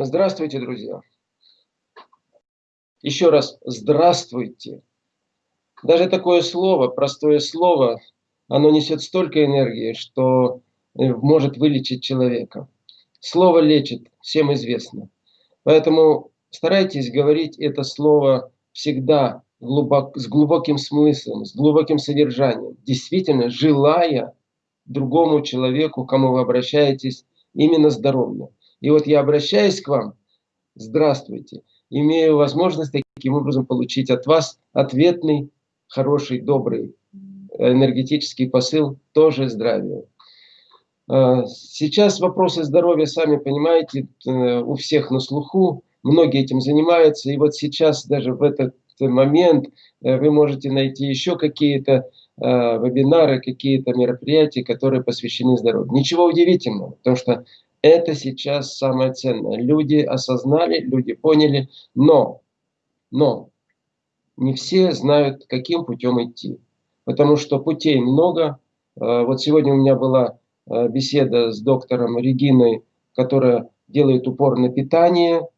Здравствуйте, друзья! Еще раз здравствуйте! Даже такое слово, простое слово, оно несет столько энергии, что э, может вылечить человека. Слово лечит, всем известно. Поэтому старайтесь говорить это слово всегда глубок, с глубоким смыслом, с глубоким содержанием, действительно желая другому человеку, кому вы обращаетесь, именно здоровья. И вот я обращаюсь к вам, здравствуйте, имею возможность таким образом получить от вас ответный, хороший, добрый энергетический посыл, тоже здравия. А, сейчас вопросы здоровья, сами понимаете, э, у всех на слуху, многие этим занимаются, и вот сейчас даже в этот момент э, вы можете найти еще какие-то э, вебинары, какие-то мероприятия, которые посвящены здоровью. Ничего удивительного, потому что это сейчас самое ценное. Люди осознали, люди поняли, но, но не все знают, каким путем идти. Потому что путей много. Э, вот сегодня у меня была э, беседа с доктором Региной, которая делает упор на питание,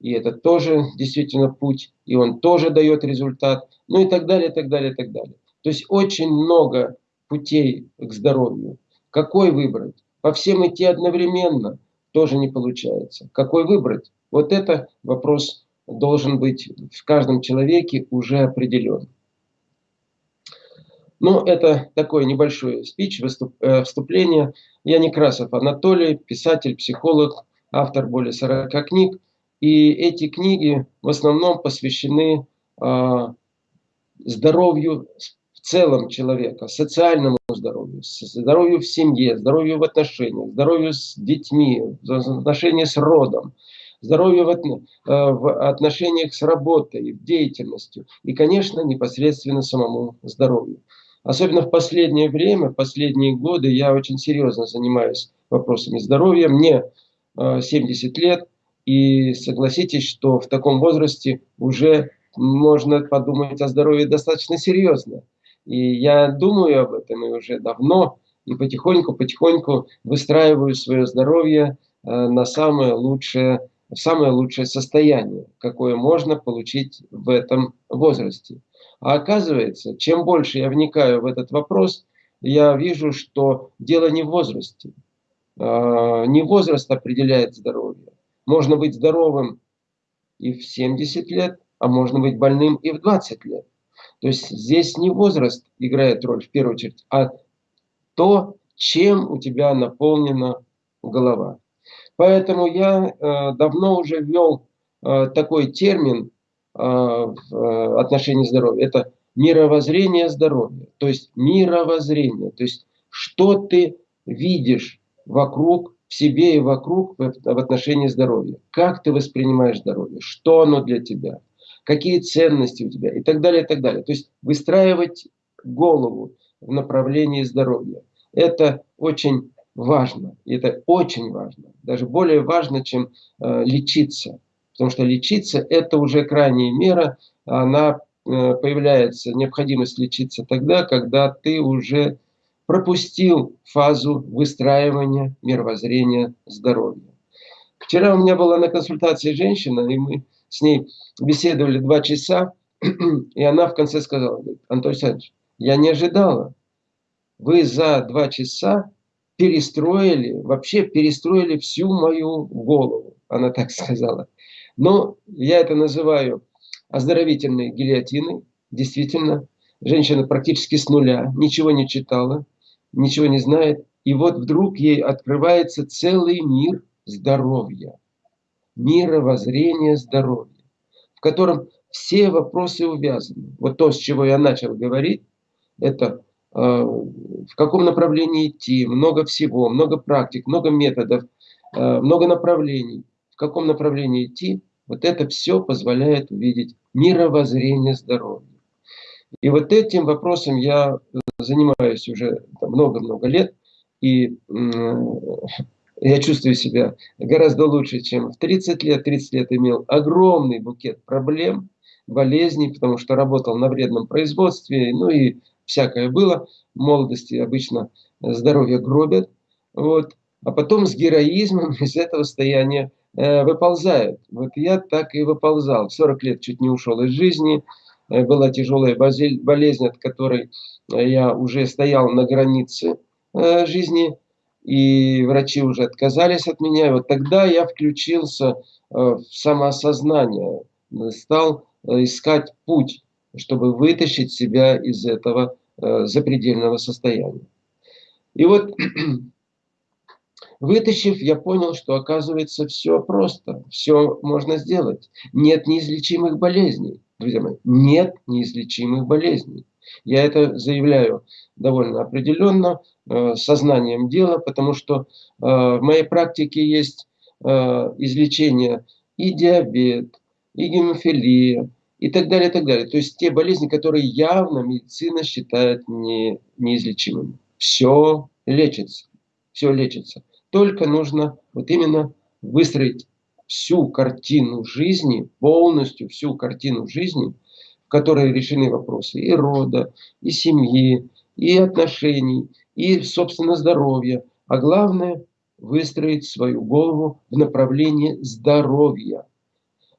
и это тоже действительно путь, и он тоже дает результат, ну и так далее, так далее, так далее. То есть очень много путей к здоровью. Какой выбрать? По всем идти одновременно тоже не получается. Какой выбрать? Вот это вопрос должен быть в каждом человеке уже определен. Ну, это такое небольшое спич, э, вступление. Я Некрасов Анатолий, писатель, психолог, автор более 40 книг. И эти книги в основном посвящены э, здоровью целом человека, социальному здоровью, здоровью в семье, здоровью в отношениях, здоровью с детьми, отношения с родом, здоровью в, э, в отношениях с работой, деятельностью и, конечно, непосредственно самому здоровью. Особенно в последнее время, последние годы я очень серьезно занимаюсь вопросами здоровья. Мне 70 э, лет, и согласитесь, что в таком возрасте уже можно подумать о здоровье достаточно серьезно. И я думаю об этом и уже давно, и потихоньку-потихоньку выстраиваю свое здоровье э, на самое лучшее, самое лучшее состояние, какое можно получить в этом возрасте. А оказывается, чем больше я вникаю в этот вопрос, я вижу, что дело не в возрасте. А, не возраст определяет здоровье. Можно быть здоровым и в 70 лет, а можно быть больным и в 20 лет. То есть здесь не возраст играет роль в первую очередь, а то, чем у тебя наполнена голова. Поэтому я э, давно уже ввел э, такой термин э, в э, отношении здоровья. Это мировоззрение здоровья. То есть мировоззрение. То есть что ты видишь вокруг, в себе и вокруг в, в отношении здоровья. Как ты воспринимаешь здоровье, что оно для тебя какие ценности у тебя и так далее, и так далее. То есть выстраивать голову в направлении здоровья. Это очень важно. И это очень важно. Даже более важно, чем э, лечиться. Потому что лечиться это уже крайняя мера. Она э, появляется, необходимость лечиться тогда, когда ты уже пропустил фазу выстраивания мировоззрения здоровья. Вчера у меня была на консультации женщина, и мы с ней беседовали два часа, и она в конце сказала, Антон Александрович, я не ожидала. Вы за два часа перестроили, вообще перестроили всю мою голову. Она так сказала. Но я это называю оздоровительной гильотиной. Действительно, женщина практически с нуля, ничего не читала, ничего не знает. И вот вдруг ей открывается целый мир здоровья мировоззрения здоровья, в котором все вопросы увязаны. Вот то, с чего я начал говорить, это э, в каком направлении идти, много всего, много практик, много методов, э, много направлений. В каком направлении идти, вот это все позволяет увидеть мировоззрение здоровья. И вот этим вопросом я занимаюсь уже много-много лет. И я чувствую себя гораздо лучше, чем в 30 лет. 30 лет имел огромный букет проблем, болезней, потому что работал на вредном производстве, ну и всякое было. В молодости обычно здоровье гробят. Вот. А потом с героизмом из этого состояния э, выползают. Вот я так и выползал. В 40 лет чуть не ушел из жизни. Э, была тяжелая болезнь, от которой я уже стоял на границе э, жизни. И врачи уже отказались от меня. И вот тогда я включился э, в самоосознание. Стал э, искать путь, чтобы вытащить себя из этого э, запредельного состояния. И вот Вытащив, я понял, что оказывается все просто, все можно сделать. Нет неизлечимых болезней, друзья мои, нет неизлечимых болезней. Я это заявляю довольно определенно, сознанием дела, потому что э, в моей практике есть э, излечение и диабет, и гемофилия, и так далее, и так далее. То есть те болезни, которые явно медицина считает не, неизлечимыми. Все лечится, все лечится. Только нужно вот именно выстроить всю картину жизни, полностью всю картину жизни, в которой решены вопросы и рода, и семьи, и отношений, и, собственно, здоровья. А главное, выстроить свою голову в направлении здоровья.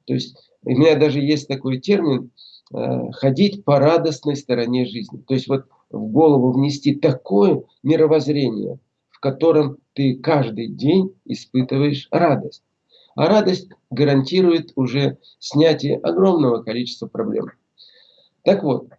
То есть у меня даже есть такой термин э, ходить по радостной стороне жизни. То есть вот в голову внести такое мировоззрение – котором ты каждый день испытываешь радость. А радость гарантирует уже снятие огромного количества проблем. Так вот,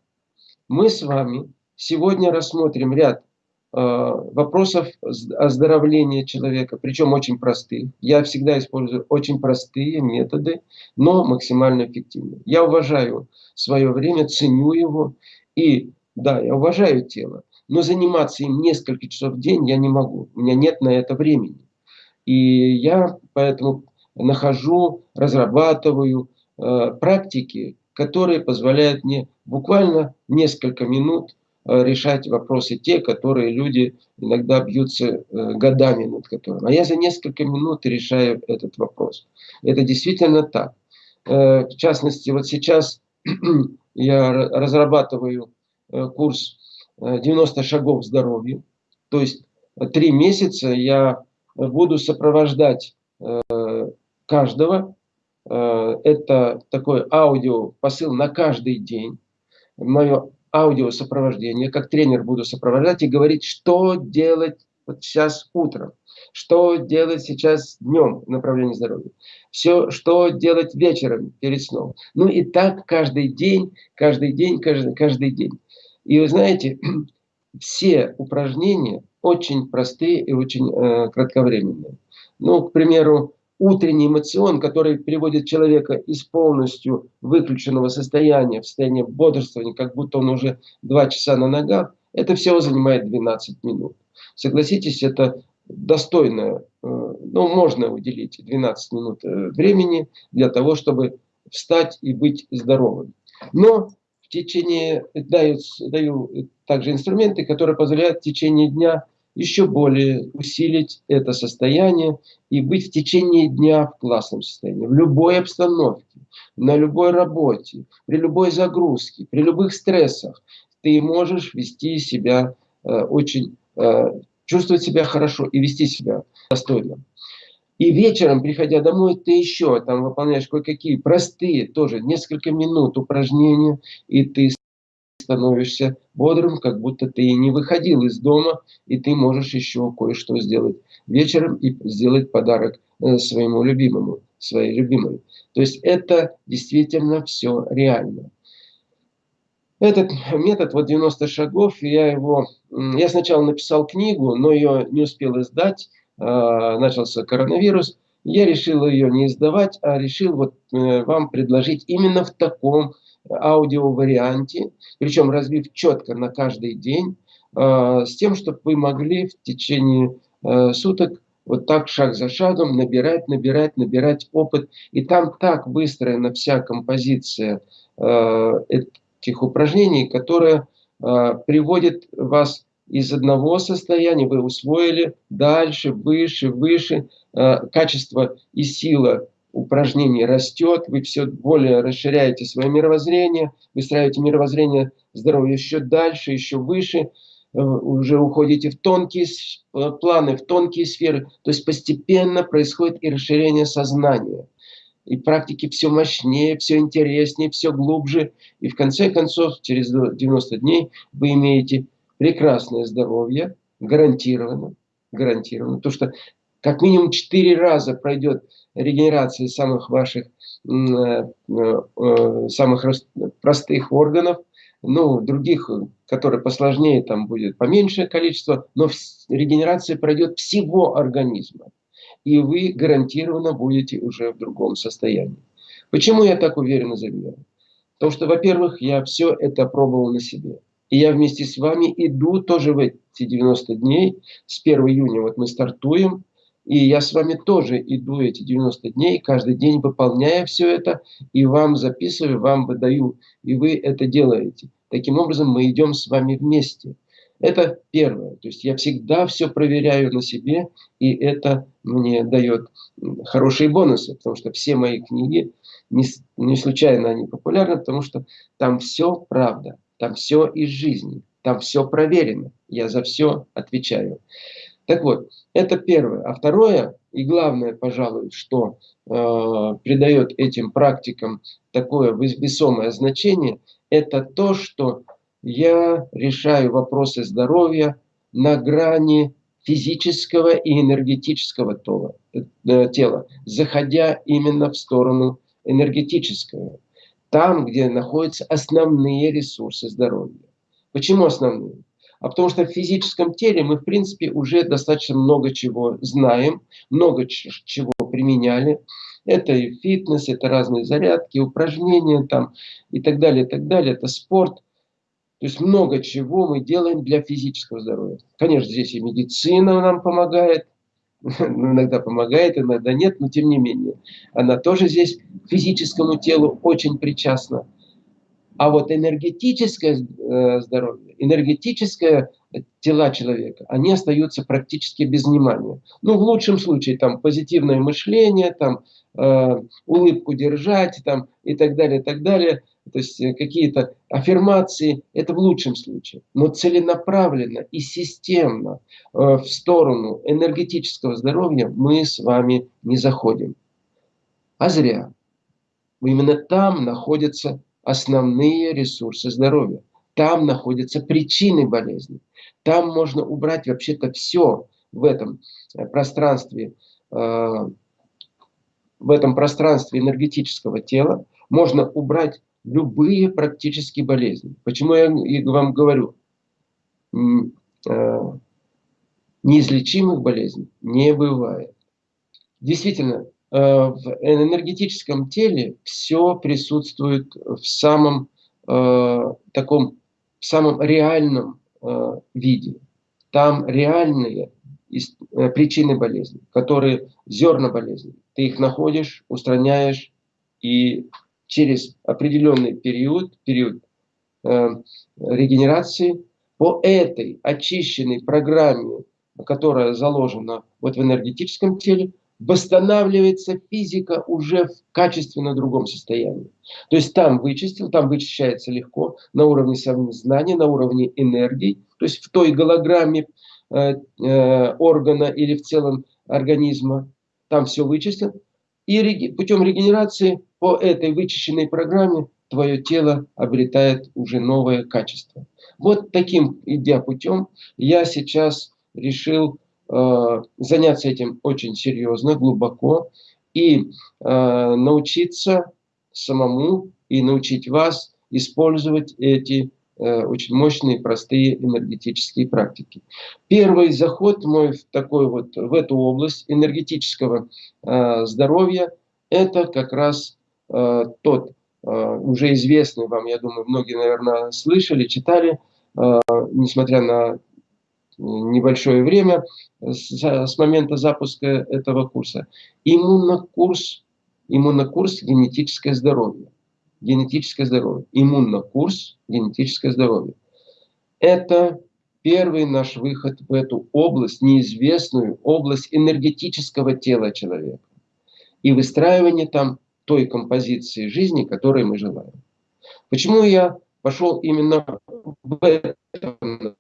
мы с вами сегодня рассмотрим ряд вопросов оздоровления человека, причем очень простых. Я всегда использую очень простые методы, но максимально эффективные. Я уважаю свое время, ценю его и, да, я уважаю тело но заниматься им несколько часов в день я не могу. У меня нет на это времени. И я поэтому нахожу, разрабатываю э, практики, которые позволяют мне буквально несколько минут э, решать вопросы те, которые люди иногда бьются э, годами над которыми. А я за несколько минут решаю этот вопрос. Это действительно так. Э, в частности, вот сейчас я разрабатываю э, курс 90 шагов здоровью. То есть три месяца я буду сопровождать э, каждого. Э, это такой аудио посыл на каждый день. Мое аудиосопровождение, как тренер буду сопровождать и говорить, что делать вот сейчас утром, что делать сейчас днем в направлении здоровья, все, что делать вечером перед сном. Ну и так каждый день, каждый день, каждый, каждый день. И вы знаете, все упражнения очень простые и очень э, кратковременные. Ну, к примеру, утренний эмоцион, который приводит человека из полностью выключенного состояния в состояние бодрствования, как будто он уже два часа на ногах, это всего занимает 12 минут. Согласитесь, это достойно, э, ну, можно уделить 12 минут э, времени для того, чтобы встать и быть здоровым. Но течение, даю, даю также инструменты, которые позволяют в течение дня еще более усилить это состояние и быть в течение дня в классном состоянии, в любой обстановке, на любой работе, при любой загрузке, при любых стрессах. Ты можешь вести себя э, очень, э, чувствовать себя хорошо и вести себя достойно. И вечером, приходя домой, ты еще там выполняешь кое-какие простые, тоже несколько минут упражнения, и ты становишься бодрым, как будто ты и не выходил из дома, и ты можешь еще кое-что сделать вечером и сделать подарок э, своему любимому, своей любимой. То есть это действительно все реально. Этот метод, вот 90 шагов, я его, я сначала написал книгу, но ее не успел издать, Э, начался коронавирус, я решил ее не издавать, а решил вот э, вам предложить именно в таком аудиоварианте, причем разбив четко на каждый день, э, с тем, чтобы вы могли в течение суток вот так шаг за шагом набирать, набирать, набирать опыт. И там так выстроена вся композиция этих упражнений, которая приводит вас из одного состояния вы усвоили дальше, выше, выше. Э, качество и сила упражнений растет, вы все более расширяете свое мировоззрение, выстраиваете мировоззрение здоровья еще дальше, еще выше. уже уходите в тонкие э, планы, в тонкие сферы. То есть постепенно происходит и расширение сознания. И практики все мощнее, все интереснее, все глубже. И в конце концов, через 90 дней вы имеете прекрасное здоровье, гарантированно, гарантированно. То, что как минимум 4 раза пройдет регенерация самых ваших э, э, самых простых органов, ну, других, которые посложнее, там будет поменьшее количество, но регенерация пройдет всего организма. И вы гарантированно будете уже в другом состоянии. Почему я так уверенно заявляю? Потому что, во-первых, я все это пробовал на себе. И я вместе с вами иду тоже в эти 90 дней. С 1 июня вот мы стартуем. И я с вами тоже иду эти 90 дней, каждый день выполняя все это, и вам записываю, вам выдаю, и вы это делаете. Таким образом, мы идем с вами вместе. Это первое. То есть я всегда все проверяю на себе, и это мне дает хорошие бонусы, потому что все мои книги, не, не случайно они популярны, потому что там все правда, там все из жизни, там все проверено. Я за все отвечаю. Так вот, это первое. А второе, и главное, пожалуй, что э, придает этим практикам такое весомое значение, это то, что я решаю вопросы здоровья на грани физического и энергетического тола, э, тела, заходя именно в сторону энергетического. Там, где находятся основные ресурсы здоровья. Почему основные? А потому что в физическом теле мы, в принципе, уже достаточно много чего знаем, много чего применяли. Это и фитнес, это разные зарядки, упражнения там и так далее, и так далее. Это спорт. То есть много чего мы делаем для физического здоровья. Конечно, здесь и медицина нам помогает, иногда помогает, иногда нет, но тем не менее. Она тоже здесь физическому телу очень причастна. А вот энергетическое э, здоровье, энергетическое тела человека, они остаются практически без внимания. Ну, в лучшем случае, там, позитивное мышление, там, э, улыбку держать, там, и так далее, и так далее. То есть э, какие-то аффирмации, это в лучшем случае. Но целенаправленно и системно э, в сторону энергетического здоровья мы с вами не заходим. А зря. Именно там находится основные ресурсы здоровья. Там находятся причины болезни. Там можно убрать вообще-то все в этом э, пространстве, э, в этом пространстве энергетического тела. Можно убрать любые практически болезни. Почему я вам говорю? Э, неизлечимых болезней не бывает. Действительно, в энергетическом теле все присутствует в самом э, таком, в самом реальном э, виде. Там реальные э, причины болезни, которые зерна болезни. Ты их находишь, устраняешь, и через определенный период, период э, регенерации, по этой очищенной программе, которая заложена вот в энергетическом теле, восстанавливается физика уже в качественно другом состоянии. То есть там вычистил, там вычищается легко на уровне знания, на уровне энергии, то есть в той голограмме э, э, органа или в целом организма, там все вычистил. И путем регенерации по этой вычищенной программе твое тело обретает уже новое качество. Вот таким, идя путем, я сейчас решил заняться этим очень серьезно, глубоко и э, научиться самому и научить вас использовать эти э, очень мощные, простые энергетические практики. Первый заход мой в, такой вот, в эту область энергетического здоровья – это как раз тот уже известный вам, я думаю, многие, наверное, слышали, читали, несмотря на небольшое время с, момента запуска этого курса. Иммунокурс, иммунокурс генетическое здоровье. Генетическое здоровье. Иммунокурс генетическое здоровье. Это первый наш выход в эту область, неизвестную область энергетического тела человека. И выстраивание там той композиции жизни, которой мы желаем. Почему я пошел именно в этом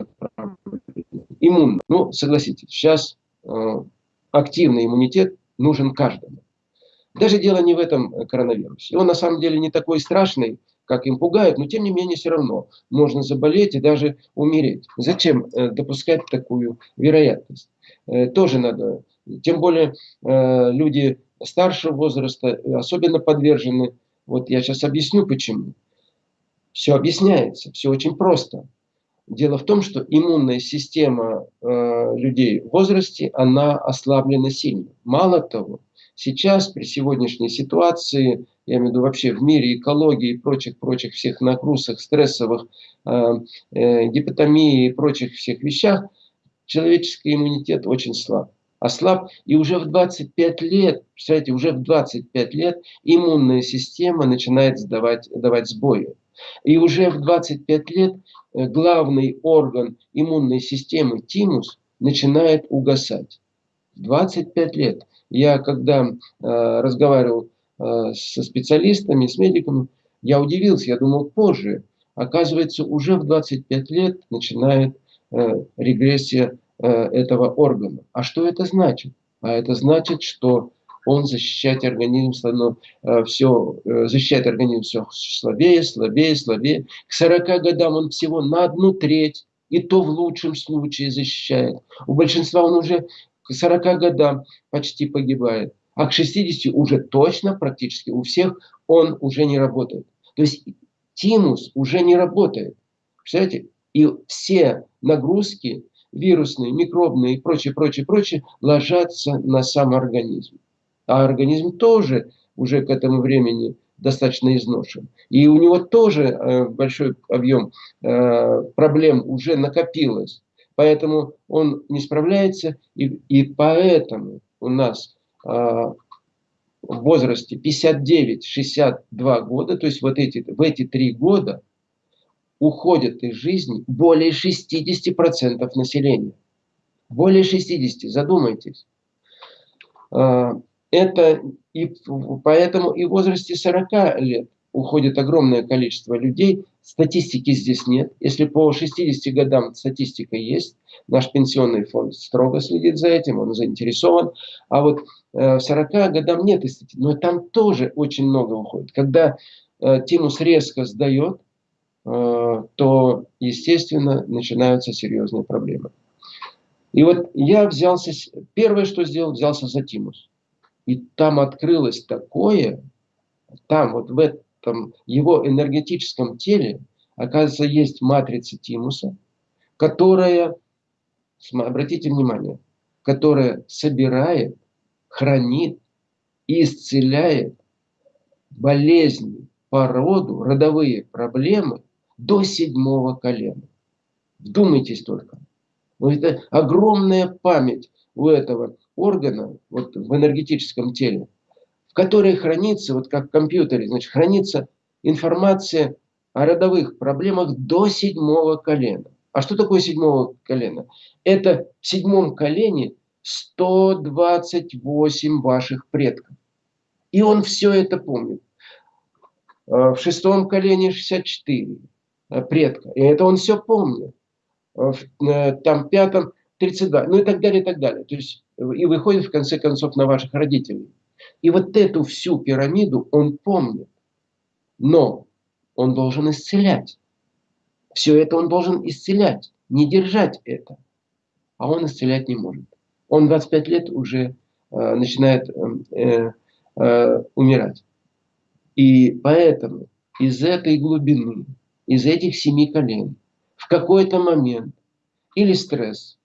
иммунно. Ну, согласитесь, сейчас э, активный иммунитет нужен каждому. Даже дело не в этом коронавирусе. Он на самом деле не такой страшный, как им пугают, но тем не менее все равно можно заболеть и даже умереть. Зачем э, допускать такую вероятность? Э, тоже надо. Тем более э, люди старшего возраста особенно подвержены. Вот я сейчас объясню почему. Все объясняется, все очень просто. Дело в том, что иммунная система э, людей в возрасте, она ослаблена сильно. Мало того, сейчас при сегодняшней ситуации, я имею в виду вообще в мире экологии и прочих-прочих всех нагрузок, стрессовых, э, э, гипотомии и прочих всех вещах, человеческий иммунитет очень слаб. Ослаб, и уже в 25 лет, представляете, уже в 25 лет иммунная система начинает сдавать, давать сбои. И уже в 25 лет э, главный орган иммунной системы, тимус, начинает угасать. 25 лет. Я когда э, разговаривал э, со специалистами, с медиками, я удивился, я думал позже. Оказывается, уже в 25 лет начинает э, регрессия э, этого органа. А что это значит? А это значит, что он защищает организм, становится, э, все, э, защищает организм все слабее, слабее, слабее. К 40 годам он всего на одну треть, и то в лучшем случае защищает. У большинства он уже к 40 годам почти погибает. А к 60 уже точно практически у всех он уже не работает. То есть тимус уже не работает. Представляете? И все нагрузки вирусные, микробные и прочее, прочее, прочее ложатся на сам организм а организм тоже уже к этому времени достаточно изношен. И у него тоже э, большой объем э, проблем уже накопилось. Поэтому он не справляется, и, и поэтому у нас э, в возрасте 59-62 года, то есть вот эти, в эти три года, уходят из жизни более 60% населения. Более 60, задумайтесь это и поэтому и в возрасте 40 лет уходит огромное количество людей. Статистики здесь нет. Если по 60 годам статистика есть, наш пенсионный фонд строго следит за этим, он заинтересован. А вот э, 40 годам нет статистики. Но там тоже очень много уходит. Когда э, тимус резко сдает, э, то, естественно, начинаются серьезные проблемы. И вот я взялся, первое, что сделал, взялся за тимус. И там открылось такое, там вот в этом его энергетическом теле, оказывается, есть матрица тимуса, которая, обратите внимание, которая собирает, хранит и исцеляет болезни по роду, родовые проблемы до седьмого колена. Вдумайтесь только. Это огромная память у этого органа вот, в энергетическом теле, в которой хранится, вот как в компьютере, значит, хранится информация о родовых проблемах до седьмого колена. А что такое седьмого колена? Это в седьмом колене 128 ваших предков. И он все это помнит. А в шестом колене 64 э, предка. И это он все помнит. А в э, там пятом 32, ну и так далее, и так далее. То есть и выходит в конце концов на ваших родителей. И вот эту всю пирамиду он помнит. Но он должен исцелять. Все это он должен исцелять, не держать это. А он исцелять не может. Он 25 лет уже э, начинает э, э, умирать. И поэтому из этой глубины, из этих семи колен, в какой-то момент или стресс,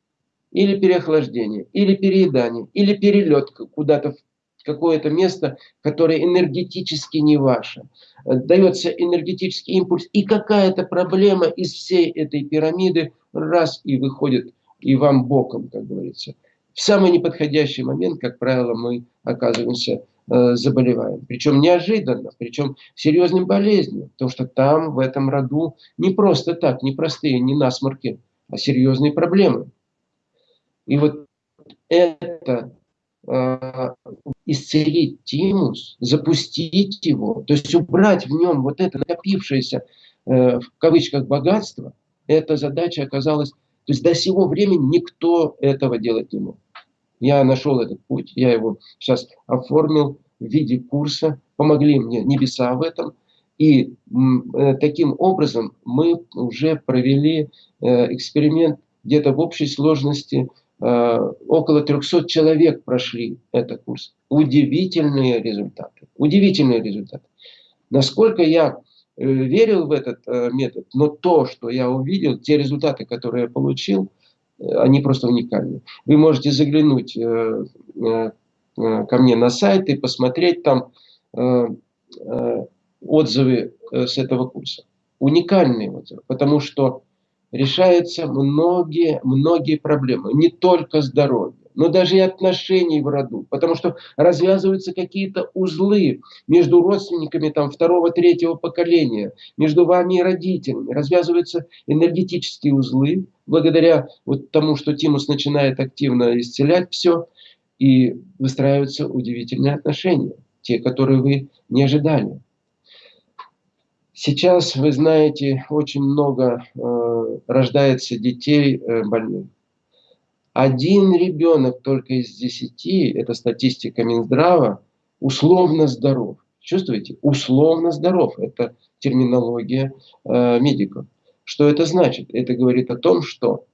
или переохлаждение, или переедание, или перелет куда-то в какое-то место, которое энергетически не ваше. Дается энергетический импульс, и какая-то проблема из всей этой пирамиды раз и выходит и вам боком, как говорится. В самый неподходящий момент, как правило, мы оказываемся э, заболеваем. Причем неожиданно, причем серьезным болезнью. Потому что там, в этом роду, не просто так, не простые, не насморки, а серьезные проблемы. И вот это э, исцелить тимус, запустить его, то есть убрать в нем вот это накопившееся в кавычках богатство, эта задача оказалась, то есть до сего времени никто этого делать не мог. Я нашел этот путь, я его сейчас оформил в виде курса, помогли мне небеса в этом. И э, таким образом мы уже провели э, эксперимент где-то в общей сложности э, около 300 человек прошли этот курс. Удивительные результаты. Удивительные результаты. Насколько я э, верил в этот э, метод, но то, что я увидел, те результаты, которые я получил, э, они просто уникальны. Вы можете заглянуть э, э, Э, ко мне на сайт и посмотреть там э, э, отзывы с этого курса. Уникальные отзывы, потому что решаются многие, многие проблемы, не только здоровье, но даже и отношений в роду, потому что развязываются какие-то узлы между родственниками там, второго, третьего поколения, между вами и родителями, развязываются энергетические узлы, благодаря вот тому, что Тимус начинает активно исцелять все, и выстраиваются удивительные отношения, те, которые вы не ожидали. Сейчас, вы знаете, очень много э, рождается детей э, больных. Один ребенок только из десяти, это статистика Минздрава, условно здоров. Чувствуете? Условно здоров. Это терминология э, медиков. Что это значит? Это говорит о том, что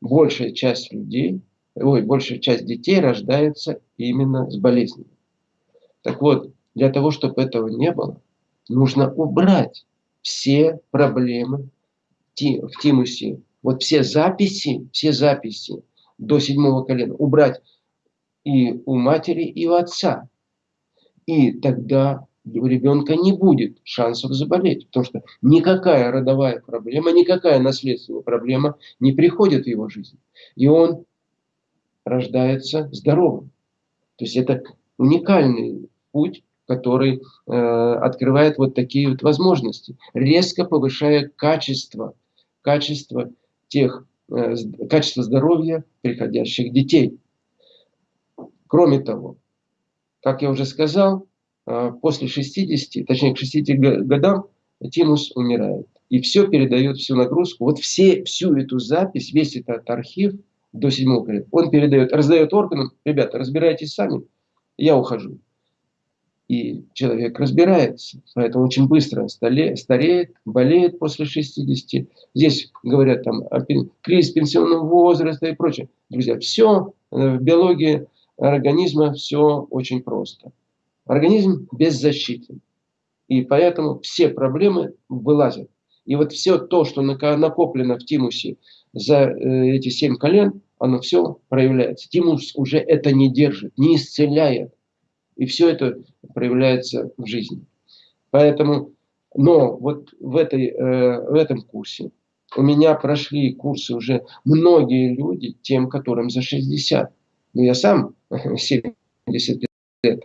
большая часть людей ой, большая часть детей рождается именно с болезнями. Так вот, для того, чтобы этого не было, нужно убрать все проблемы в тимусе. Вот все записи, все записи до седьмого колена убрать и у матери, и у отца. И тогда у ребенка не будет шансов заболеть, потому что никакая родовая проблема, никакая наследственная проблема не приходит в его жизнь. И он рождается здоровым. То есть это уникальный путь, который э, открывает вот такие вот возможности, резко повышая качество, качество тех, э, качество здоровья приходящих детей. Кроме того, как я уже сказал, э, после 60, точнее к 60 годам тимус умирает. И все передает всю нагрузку. Вот все, всю эту запись, весь этот архив – до седьмого колена. Он передает, раздает органам, ребята, разбирайтесь сами, я ухожу. И человек разбирается, поэтому очень быстро стареет, болеет после 60. Здесь говорят там о кризис пенсионного возраста и прочее. Друзья, все э, в биологии организма все очень просто. Организм беззащитен. И поэтому все проблемы вылазят. И вот все то, что накоплено в тимусе за э, эти семь колен, оно все проявляется. Тимус уже это не держит, не исцеляет. И все это проявляется в жизни. Поэтому, но вот в, этой, э, в этом курсе у меня прошли курсы уже многие люди, тем, которым за 60. Ну, я сам 70 лет.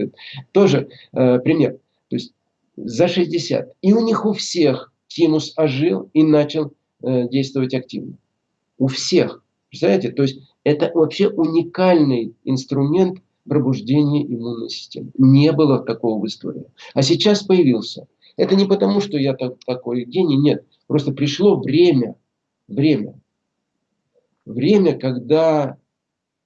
Тоже э, пример. То есть за 60. И у них у всех тимус ожил и начал э, действовать активно. У всех. Представляете? То есть это вообще уникальный инструмент пробуждения иммунной системы. Не было такого в истории. А сейчас появился. Это не потому, что я так, такой гений, нет. Просто пришло время, время, время, когда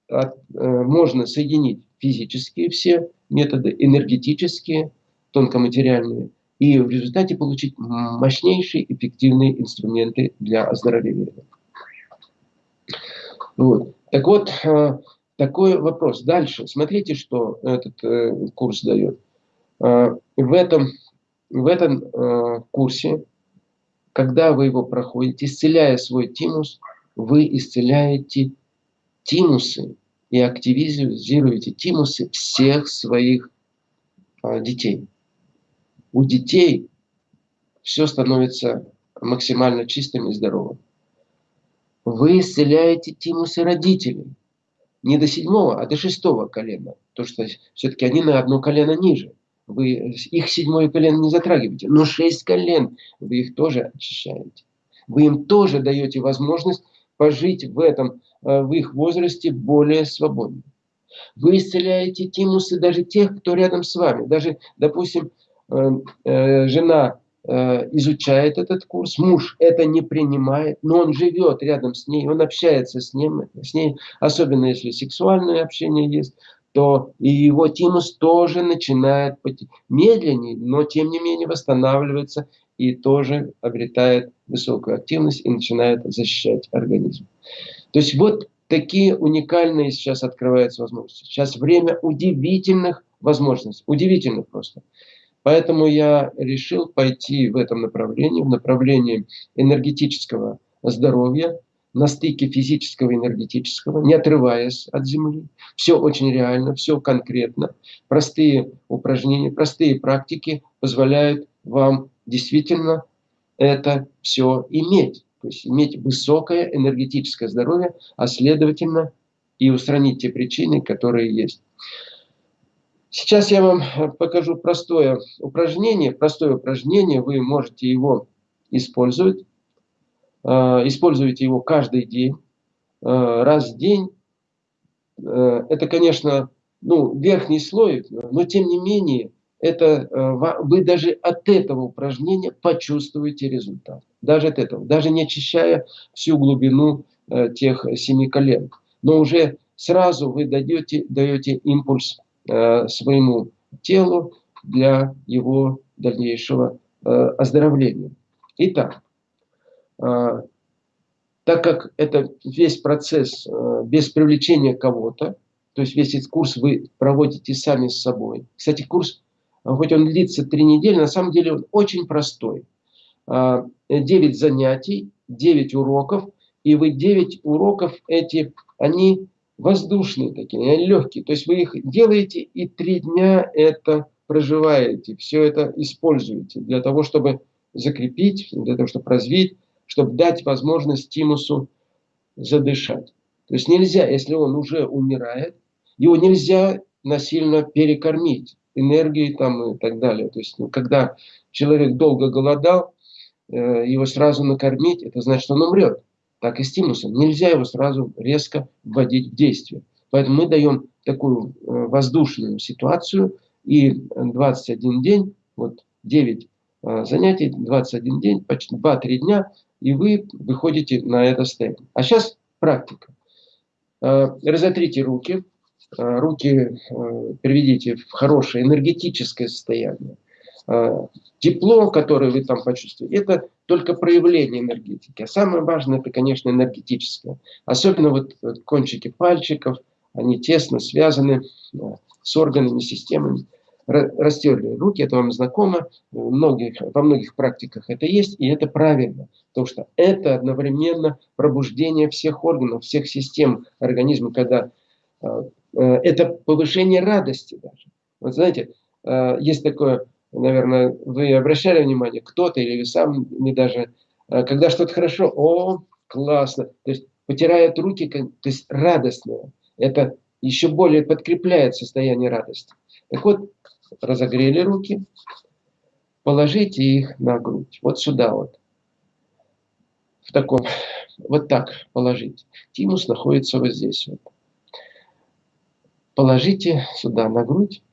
от, э, можно соединить физические все методы, энергетические, тонкоматериальные, и в результате получить мощнейшие эффективные инструменты для оздоровления. Вот. Так вот, э, такой вопрос. Дальше. Смотрите, что этот э, курс дает. Э, в этом, в этом курсе, когда вы его проходите, исцеляя свой тимус, вы исцеляете тимусы и активизируете тимусы всех своих детей. У детей все становится максимально чистым и здоровым. Вы исцеляете тимусы родителей. Не до седьмого, а до шестого колена. То, что все-таки они на одно колено ниже. Вы их седьмое колено не затрагиваете. Но шесть колен вы их тоже очищаете. Вы им тоже даете возможность пожить в этом, э, в их возрасте более свободно. Вы исцеляете тимусы даже тех, кто рядом с вами. Даже, допустим, э, э, жена изучает этот курс, муж это не принимает, но он живет рядом с ней, он общается с, ним, с ней, особенно если сексуальное общение есть, то и его тимус тоже начинает медленнее, но тем не менее восстанавливается и тоже обретает высокую активность и начинает защищать организм. То есть вот такие уникальные сейчас открываются возможности. Сейчас время удивительных возможностей, удивительных просто. Поэтому я решил пойти в этом направлении, в направлении энергетического здоровья, на стыке физического и энергетического, не отрываясь от Земли. Все очень реально, все конкретно. Простые упражнения, простые практики позволяют вам действительно это все иметь. То есть иметь высокое энергетическое здоровье, а следовательно и устранить те причины, которые есть. Сейчас я вам покажу простое упражнение. Простое упражнение, вы можете его использовать Э, используете его каждый день, э, раз в день. Э, это, конечно, ну, верхний слой, но тем не менее, это, вы даже от этого упражнения почувствуете результат. Даже от этого. Даже не очищая всю глубину тех семи колен. Но уже сразу вы даете, даете импульс своему телу для его дальнейшего оздоровления. Итак, а, так как это весь процесс э, без привлечения кого-то, то есть весь этот курс вы проводите сами с собой. Кстати, курс, хоть он длится три недели, на самом деле он очень простой. 9 а, занятий, 9 уроков, и вы 9 уроков эти, они воздушные такие, легкие. То есть вы их делаете и три дня это проживаете, все это используете для того, чтобы закрепить, для того, чтобы развить чтобы дать возможность тимусу задышать. То есть нельзя, если он уже умирает, его нельзя насильно перекормить энергией там и так далее. То есть ну, когда человек долго голодал, э, его сразу накормить, это значит, он умрет. Так и с тимусом. Нельзя его сразу резко вводить в действие. Поэтому мы даем такую э, воздушную ситуацию и 21 день, вот 9 э, занятий, 21 день, почти 2-3 дня и вы выходите на это состояние. А сейчас практика. Э, разотрите руки, э, руки э, приведите в хорошее энергетическое состояние. Тепло, которое вы там почувствуете, это только проявление энергетики. А самое важное, это, конечно, энергетическое. Особенно вот кончики пальчиков, они тесно связаны с органами, системами растерли руки, это вам знакомо, многих, во многих практиках это есть, и это правильно, потому что это одновременно пробуждение всех органов, всех систем организма, когда э, э, это повышение радости даже. Вот знаете, э, есть такое, наверное, вы обращали внимание, кто-то или вы сами даже, э, когда что-то хорошо, о, классно, то есть потирают руки, то есть радостное, это еще более подкрепляет состояние радости. Так вот, разогрели руки, положите их на грудь, вот сюда вот, в таком, вот так положите. Тимус находится вот здесь вот. Положите сюда на грудь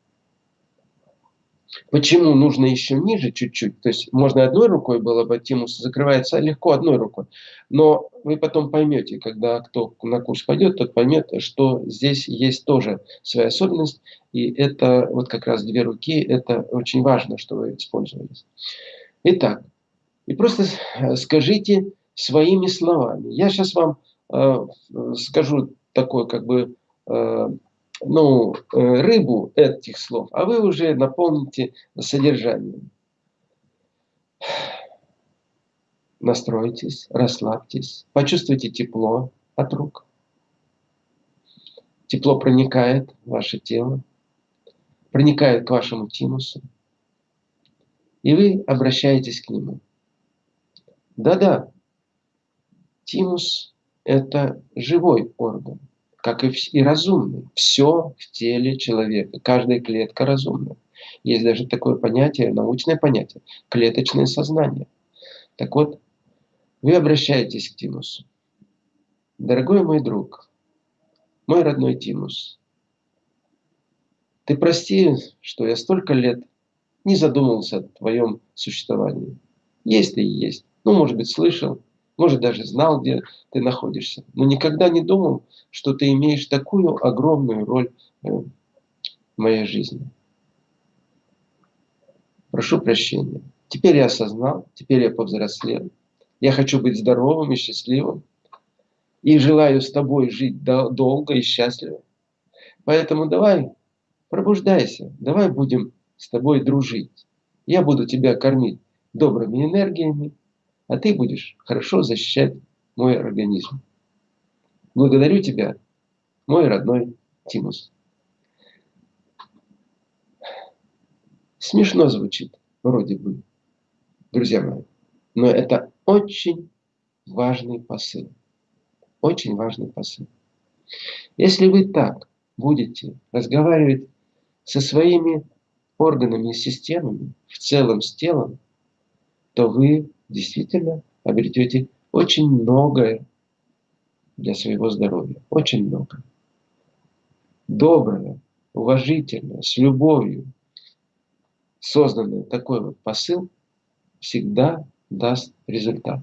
Почему нужно еще ниже чуть-чуть? То есть можно одной рукой было бы, тимус закрывается легко одной рукой. Но вы потом поймете, когда кто на курс пойдет, тот поймет, что здесь есть тоже своя особенность. И это вот как раз две руки, это очень важно, что вы использовались. Итак, и просто скажите своими словами. Я сейчас вам э, скажу такое как бы э, ну, э, рыбу этих слов, а вы уже наполните содержанием. Настройтесь, расслабьтесь, почувствуйте тепло от рук. Тепло проникает в ваше тело, проникает к вашему тимусу, и вы обращаетесь к нему. Да-да, тимус – это живой орган как и, и разумный. Все в теле человека, каждая клетка разумна. Есть даже такое понятие, научное понятие, клеточное сознание. Так вот, вы обращаетесь к Тимусу. Дорогой мой друг, мой родной Тимус, ты прости, что я столько лет не задумывался о твоем существовании. Есть ты и есть. Ну, может быть, слышал, может, даже знал, где ты находишься. Но никогда не думал, что ты имеешь такую огромную роль э, в моей жизни. Прошу прощения. Теперь я осознал, теперь я повзрослел. Я хочу быть здоровым и счастливым. И желаю с тобой жить долго и счастливо. Поэтому давай, пробуждайся, давай будем с тобой дружить. Я буду тебя кормить добрыми энергиями, а ты будешь хорошо защищать мой организм. Благодарю тебя, мой родной Тимус. Смешно звучит, вроде бы, друзья мои, но это очень важный посыл. Очень важный посыл. Если вы так будете разговаривать со своими органами и системами, в целом с телом, то вы действительно обретете очень многое для своего здоровья. Очень много. Доброе, уважительное, с любовью созданный такой вот посыл всегда даст результат.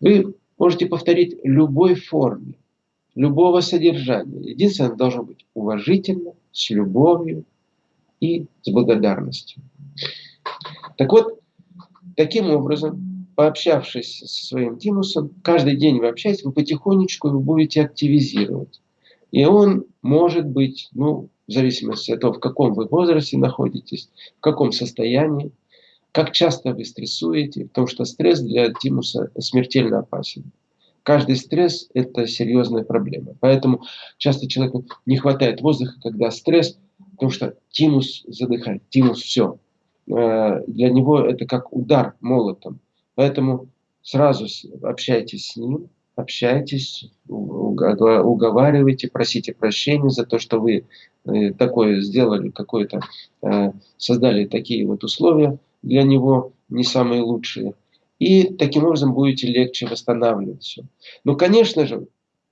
Вы можете повторить любой форме, любого содержания. Единственное, должно быть уважительно, с любовью и с благодарностью. Так вот, таким образом, пообщавшись со своим тимусом, каждый день вы общаетесь, вы потихонечку его будете активизировать. И он может быть, ну, в зависимости от того, в каком вы возрасте находитесь, в каком состоянии, как часто вы стрессуете, потому что стресс для тимуса смертельно опасен. Каждый стресс – это серьезная проблема. Поэтому часто человеку не хватает воздуха, когда стресс, потому что тимус задыхает, тимус все. Э, для него это как удар молотом. Поэтому сразу общайтесь с ним, общайтесь, уговаривайте, просите прощения за то, что вы э, такое сделали, какое-то, э, создали такие вот условия для него не самые лучшие. И таким образом будете легче восстанавливать все. Но, конечно же,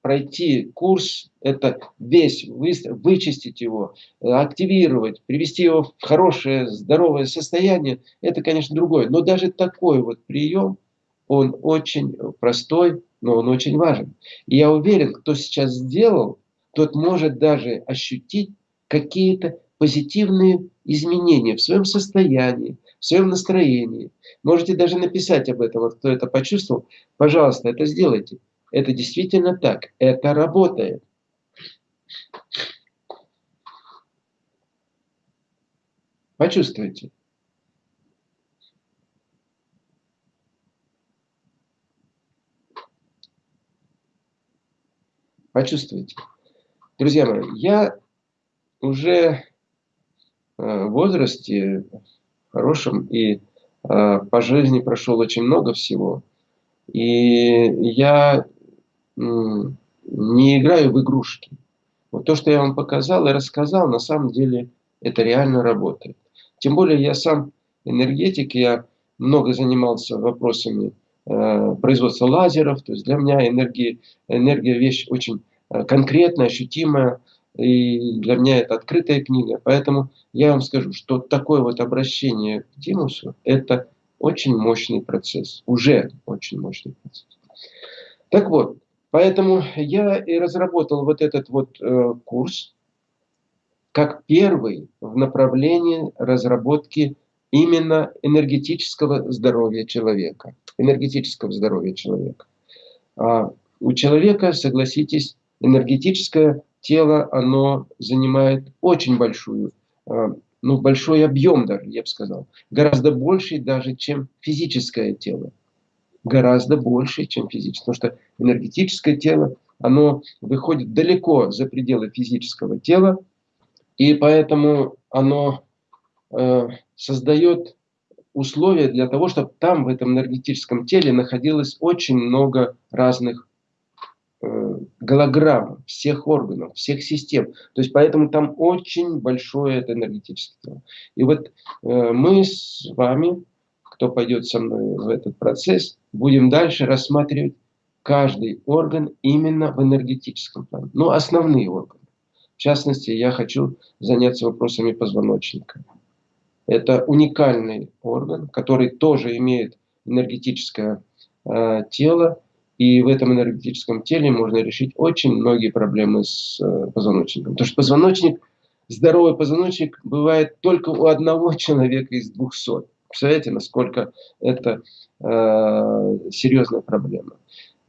пройти курс, это весь, вычистить его, активировать, привести его в хорошее, здоровое состояние, это, конечно, другое. Но даже такой вот прием, он очень простой, но он очень важен. И я уверен, кто сейчас сделал, тот может даже ощутить какие-то позитивные изменения в своем состоянии, в своем настроении. Можете даже написать об этом, вот кто это почувствовал. Пожалуйста, это сделайте. Это действительно так. Это работает. Почувствуйте. Почувствуйте. Друзья мои, я уже э, в возрасте хорошем и э, по жизни прошел очень много всего. И я не играю в игрушки. Вот то, что я вам показал и рассказал, на самом деле это реально работает. Тем более я сам энергетик, я много занимался вопросами Э, производства лазеров. То есть для меня энергия, энергия вещь очень э, конкретная, ощутимая. И для меня это открытая книга. Поэтому я вам скажу, что такое вот обращение к Тимусу – это очень мощный процесс. Уже очень мощный процесс. Так вот, поэтому я и разработал вот этот вот э, курс как первый в направлении разработки именно энергетического здоровья человека. Энергетического здоровья человека. А у человека, согласитесь, энергетическое тело, оно занимает очень большую, а, ну, большой объем даже, я бы сказал. Гораздо больше даже, чем физическое тело. Гораздо больше, чем физическое. Потому что энергетическое тело, оно выходит далеко за пределы физического тела, и поэтому оно Э, создает условия для того, чтобы там, в этом энергетическом теле, находилось очень много разных э, голограмм всех органов, всех систем. То есть поэтому там очень большое это энергетическое тело. И вот э, мы с вами, кто пойдет со мной в этот процесс, будем дальше рассматривать каждый орган именно в энергетическом плане. Ну, основные органы. В частности, я хочу заняться вопросами позвоночника. Это уникальный орган, который тоже имеет энергетическое э, тело, и в этом энергетическом теле можно решить очень многие проблемы с э, позвоночником. Потому что позвоночник, здоровый позвоночник бывает только у одного человека из двухсот. Представляете, насколько это э, серьезная проблема.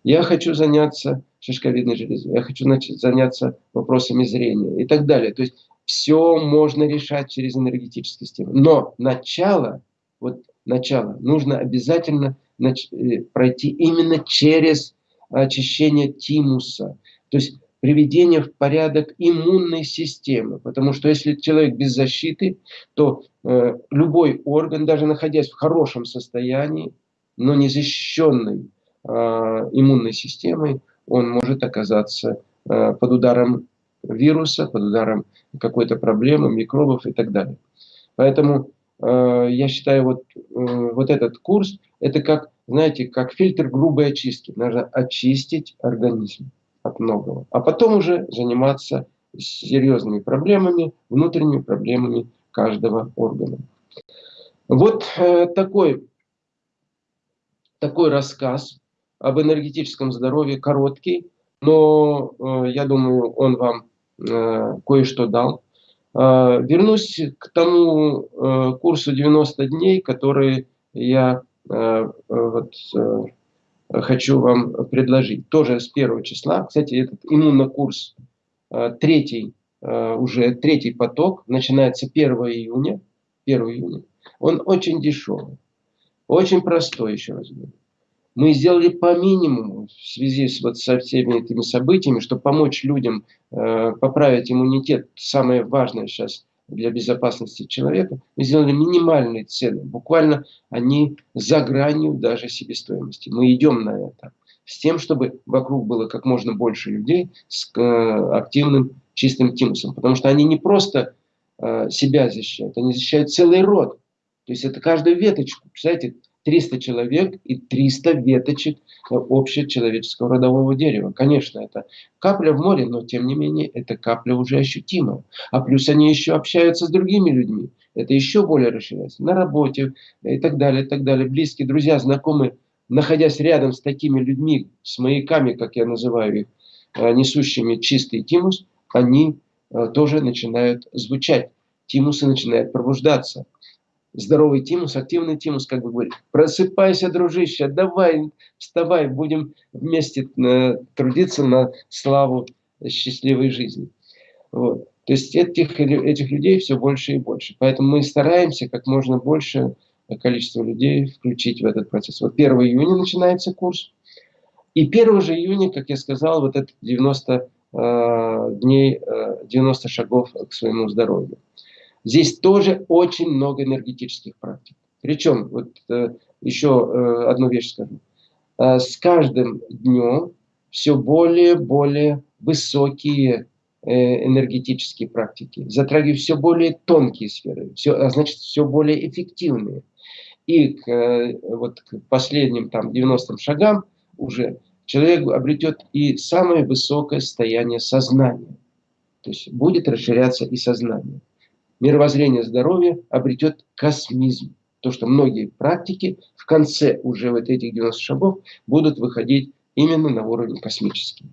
Я хочу заняться шишковидной железой, я хочу значит, заняться вопросами зрения и так далее. То есть все можно решать через энергетическую систему. Но начало, вот начало, нужно обязательно Э, пройти именно через очищение тимуса. То есть приведение в порядок иммунной системы. Потому что если человек без защиты, то э, любой орган, даже находясь в хорошем состоянии, но не защищенный э, иммунной системой, он может оказаться э, под ударом вируса, под ударом какой-то проблемы, микробов и так далее. Поэтому Э, я считаю, вот, э, вот этот курс, это как, знаете, как фильтр грубой очистки. Нужно очистить организм от многого. А потом уже заниматься серьезными проблемами, внутренними проблемами каждого органа. Вот э, такой, такой рассказ об энергетическом здоровье, короткий, но я думаю, он вам кое-что дал. Вернусь к тому э, курсу 90 дней, который я э, вот, э, хочу вам предложить. Тоже с первого числа. Кстати, этот иммунокурс третий, уже третий поток, начинается 1 июня. 1 июня. Он очень дешевый, очень простой, еще раз говорю мы сделали по минимуму в связи с, вот, со всеми этими событиями, чтобы помочь людям э, поправить иммунитет, самое важное сейчас для безопасности человека, мы сделали минимальные цены. Буквально они за гранью даже себестоимости. Мы идем на это. С тем, чтобы вокруг было как можно больше людей с э, активным чистым тимусом. Потому что они не просто э, себя защищают, они защищают целый род. То есть это каждую веточку. Представляете, 300 человек и 300 веточек общечеловеческого родового дерева. Конечно, это капля в море, но тем не менее это капля уже ощутимая. А плюс они еще общаются с другими людьми. Это еще более расширяется. На работе и так далее, и так далее. Близкие, друзья, знакомые, находясь рядом с такими людьми, с маяками, как я называю их, э, несущими чистый тимус, они э, тоже начинают звучать. Тимусы начинают пробуждаться здоровый тимус, активный тимус, как бы говорит, просыпайся, дружище, давай, вставай, будем вместе э, трудиться на славу счастливой жизни. Вот. То есть этих, этих людей все больше и больше. Поэтому мы стараемся как можно больше количество людей включить в этот процесс. Вот 1 июня начинается курс. И 1 же июня, как я сказал, вот это 90 э, дней, э, 90 шагов к своему здоровью. Здесь тоже очень много энергетических практик. Причем, вот э, еще э, одну вещь скажу. Э, с каждым днем все более и более высокие энергетические практики, затрагивают все более тонкие сферы, все, а значит, все более эффективные. И к, вот к последним там 90 шагам уже человек обретет и самое высокое состояние сознания. То есть будет расширяться и сознание мировоззрение здоровья обретет космизм. То, что многие практики в конце уже вот этих 90 шагов будут выходить именно на уровень космический.